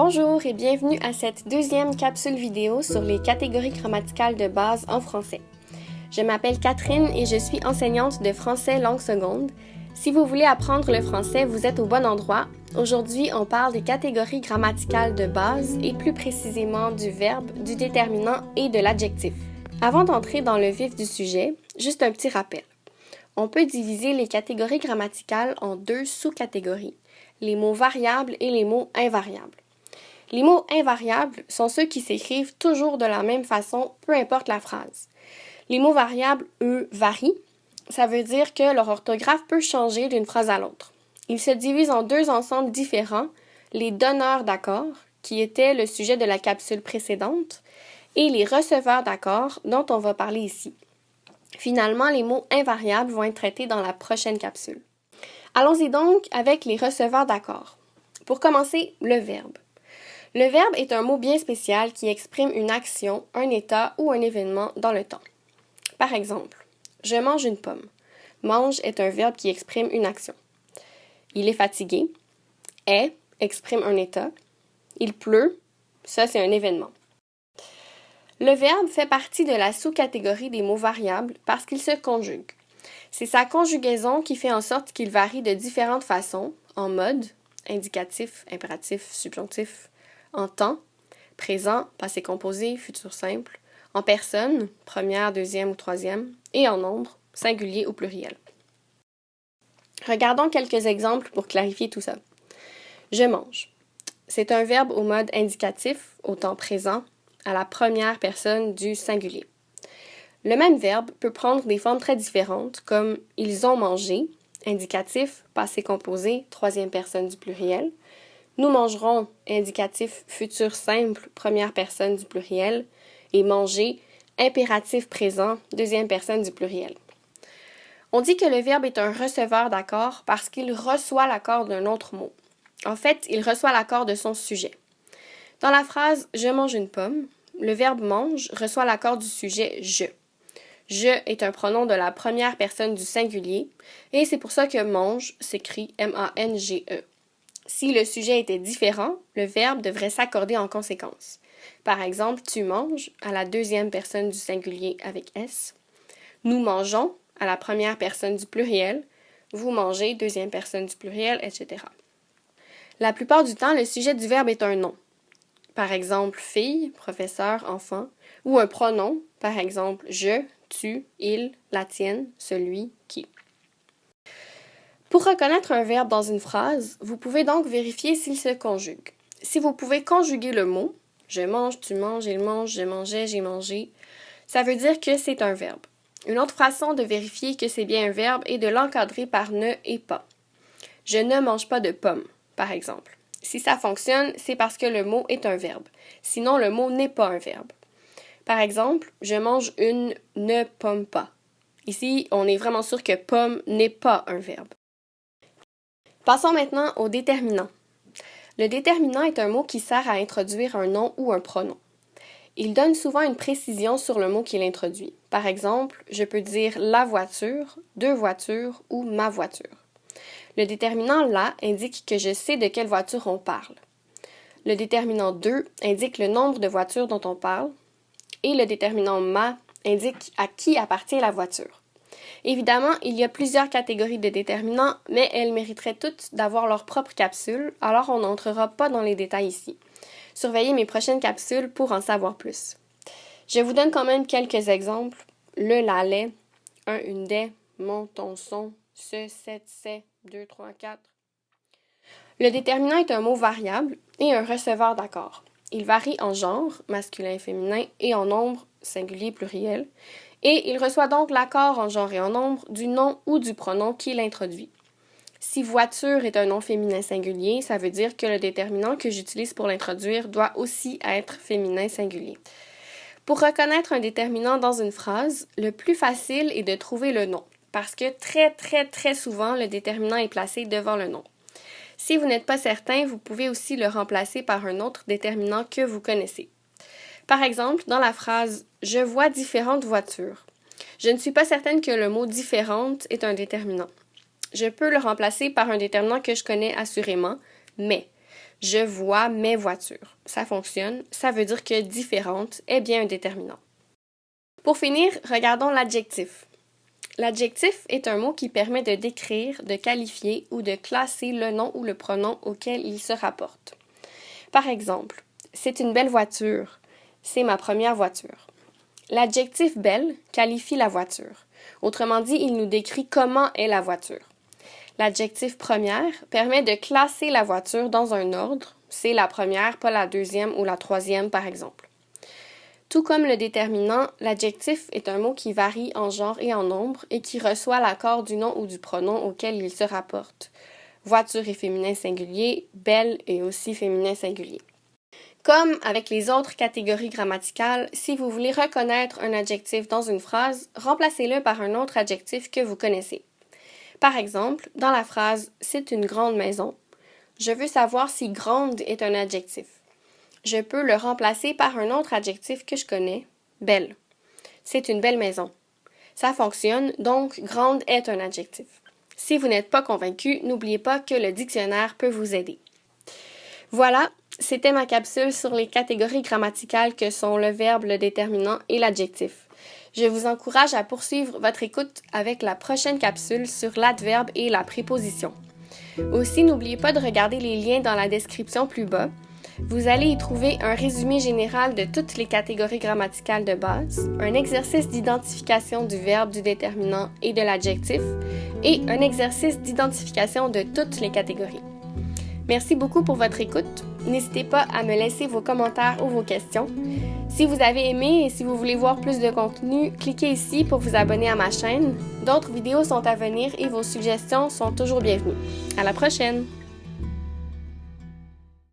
Bonjour et bienvenue à cette deuxième capsule vidéo sur les catégories grammaticales de base en français. Je m'appelle Catherine et je suis enseignante de français langue seconde. Si vous voulez apprendre le français, vous êtes au bon endroit. Aujourd'hui, on parle des catégories grammaticales de base et plus précisément du verbe, du déterminant et de l'adjectif. Avant d'entrer dans le vif du sujet, juste un petit rappel. On peut diviser les catégories grammaticales en deux sous-catégories, les mots variables et les mots invariables. Les mots invariables sont ceux qui s'écrivent toujours de la même façon, peu importe la phrase. Les mots variables, eux, varient. Ça veut dire que leur orthographe peut changer d'une phrase à l'autre. Ils se divisent en deux ensembles différents, les donneurs d'accords, qui étaient le sujet de la capsule précédente, et les receveurs d'accords, dont on va parler ici. Finalement, les mots invariables vont être traités dans la prochaine capsule. Allons-y donc avec les receveurs d'accords. Pour commencer, le verbe. Le verbe est un mot bien spécial qui exprime une action, un état ou un événement dans le temps. Par exemple, je mange une pomme. Mange est un verbe qui exprime une action. Il est fatigué. Est exprime un état. Il pleut. Ça, c'est un événement. Le verbe fait partie de la sous-catégorie des mots variables parce qu'il se conjugue. C'est sa conjugaison qui fait en sorte qu'il varie de différentes façons, en mode, indicatif, impératif, subjonctif, en temps, présent, passé composé, futur simple, en personne, première, deuxième ou troisième, et en nombre, singulier ou pluriel. Regardons quelques exemples pour clarifier tout ça. Je mange. C'est un verbe au mode indicatif, au temps présent, à la première personne du singulier. Le même verbe peut prendre des formes très différentes, comme ils ont mangé, indicatif, passé composé, troisième personne du pluriel, nous mangerons, indicatif futur simple, première personne du pluriel, et manger, impératif présent, deuxième personne du pluriel. On dit que le verbe est un receveur d'accord parce qu'il reçoit l'accord d'un autre mot. En fait, il reçoit l'accord de son sujet. Dans la phrase Je mange une pomme, le verbe mange reçoit l'accord du sujet je. Je est un pronom de la première personne du singulier et c'est pour ça que mange s'écrit M-A-N-G-E. Si le sujet était différent, le verbe devrait s'accorder en conséquence. Par exemple, tu manges à la deuxième personne du singulier avec S. Nous mangeons à la première personne du pluriel. Vous mangez, deuxième personne du pluriel, etc. La plupart du temps, le sujet du verbe est un nom. Par exemple, fille, professeur, enfant, ou un pronom, par exemple, je, tu, il, la tienne, celui, qui. Pour reconnaître un verbe dans une phrase, vous pouvez donc vérifier s'il se conjugue. Si vous pouvez conjuguer le mot je mange, tu manges, il mange, je mangeais, j'ai mangé, ça veut dire que c'est un verbe. Une autre façon de vérifier que c'est bien un verbe est de l'encadrer par ne et pas. Je ne mange pas de pommes, par exemple. Si ça fonctionne, c'est parce que le mot est un verbe. Sinon, le mot n'est pas un verbe. Par exemple, je mange une ne pomme pas. Ici, on est vraiment sûr que pomme n'est pas un verbe. Passons maintenant au déterminant. Le déterminant est un mot qui sert à introduire un nom ou un pronom. Il donne souvent une précision sur le mot qu'il introduit. Par exemple, je peux dire la voiture, deux voitures ou ma voiture. Le déterminant la indique que je sais de quelle voiture on parle. Le déterminant deux indique le nombre de voitures dont on parle. Et le déterminant ma indique à qui appartient la voiture. Évidemment, il y a plusieurs catégories de déterminants, mais elles mériteraient toutes d'avoir leur propre capsule, alors on n'entrera pas dans les détails ici. Surveillez mes prochaines capsules pour en savoir plus. Je vous donne quand même quelques exemples. Le, la, les, un, une, des, mon, ton, son, ce, cette, c'est, deux, trois, quatre. Le déterminant est un mot variable et un receveur d'accord. Il varie en genre, masculin et féminin, et en nombre, singulier, pluriel, et il reçoit donc l'accord en genre et en nombre du nom ou du pronom qu'il introduit. Si voiture est un nom féminin singulier, ça veut dire que le déterminant que j'utilise pour l'introduire doit aussi être féminin singulier. Pour reconnaître un déterminant dans une phrase, le plus facile est de trouver le nom, parce que très très très souvent le déterminant est placé devant le nom. Si vous n'êtes pas certain, vous pouvez aussi le remplacer par un autre déterminant que vous connaissez. Par exemple, dans la phrase Je vois différentes voitures, je ne suis pas certaine que le mot différente est un déterminant. Je peux le remplacer par un déterminant que je connais assurément, mais. Je vois mes voitures. Ça fonctionne. Ça veut dire que différente est bien un déterminant. Pour finir, regardons l'adjectif. L'adjectif est un mot qui permet de décrire, de qualifier ou de classer le nom ou le pronom auquel il se rapporte. Par exemple, c'est une belle voiture. C'est ma première voiture. L'adjectif belle qualifie la voiture. Autrement dit, il nous décrit comment est la voiture. L'adjectif première permet de classer la voiture dans un ordre. C'est la première, pas la deuxième ou la troisième, par exemple. Tout comme le déterminant, l'adjectif est un mot qui varie en genre et en nombre et qui reçoit l'accord du nom ou du pronom auquel il se rapporte. Voiture est féminin singulier, belle est aussi féminin singulier. Comme avec les autres catégories grammaticales, si vous voulez reconnaître un adjectif dans une phrase, remplacez-le par un autre adjectif que vous connaissez. Par exemple, dans la phrase C'est une grande maison, je veux savoir si grande est un adjectif je peux le remplacer par un autre adjectif que je connais, belle. C'est une belle maison. Ça fonctionne, donc grande est un adjectif. Si vous n'êtes pas convaincu, n'oubliez pas que le dictionnaire peut vous aider. Voilà, c'était ma capsule sur les catégories grammaticales que sont le verbe, le déterminant et l'adjectif. Je vous encourage à poursuivre votre écoute avec la prochaine capsule sur l'adverbe et la préposition. Aussi, n'oubliez pas de regarder les liens dans la description plus bas vous allez y trouver un résumé général de toutes les catégories grammaticales de base, un exercice d'identification du verbe, du déterminant et de l'adjectif, et un exercice d'identification de toutes les catégories. Merci beaucoup pour votre écoute. N'hésitez pas à me laisser vos commentaires ou vos questions. Si vous avez aimé et si vous voulez voir plus de contenu, cliquez ici pour vous abonner à ma chaîne. D'autres vidéos sont à venir et vos suggestions sont toujours bienvenues. À la prochaine!